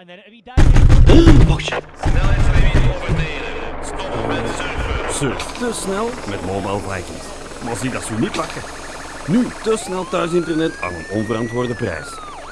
And then he died. Oh shit. Met surfen. Surf te snel met Mobile Vikings. Maar zie dat ze niet lachen. Nu te snel thuis internet aan een onverantwoorde prijs.